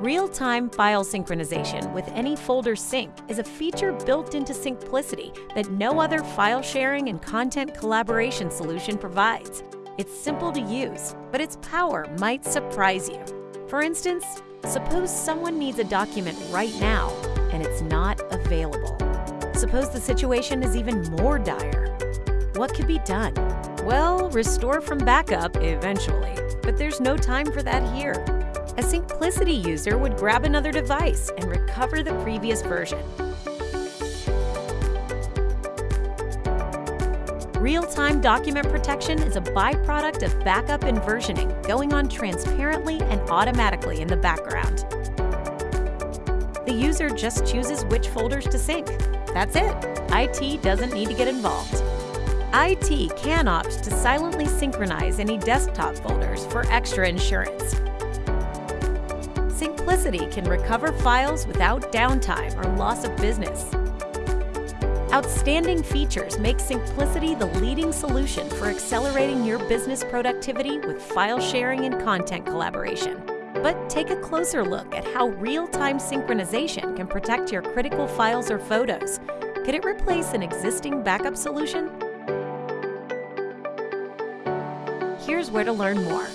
Real-time file synchronization with any folder sync is a feature built into Syncplicity that no other file sharing and content collaboration solution provides. It's simple to use, but its power might surprise you. For instance, suppose someone needs a document right now and it's not available. Suppose the situation is even more dire. What could be done? Well, restore from backup eventually, but there's no time for that here. A Syncplicity user would grab another device and recover the previous version. Real-time document protection is a byproduct of backup and versioning going on transparently and automatically in the background. The user just chooses which folders to sync. That's it. IT doesn't need to get involved. IT can opt to silently synchronize any desktop folders for extra insurance. Syncplicity can recover files without downtime or loss of business. Outstanding features make Syncplicity the leading solution for accelerating your business productivity with file sharing and content collaboration. But take a closer look at how real-time synchronization can protect your critical files or photos. Could it replace an existing backup solution? Here's where to learn more.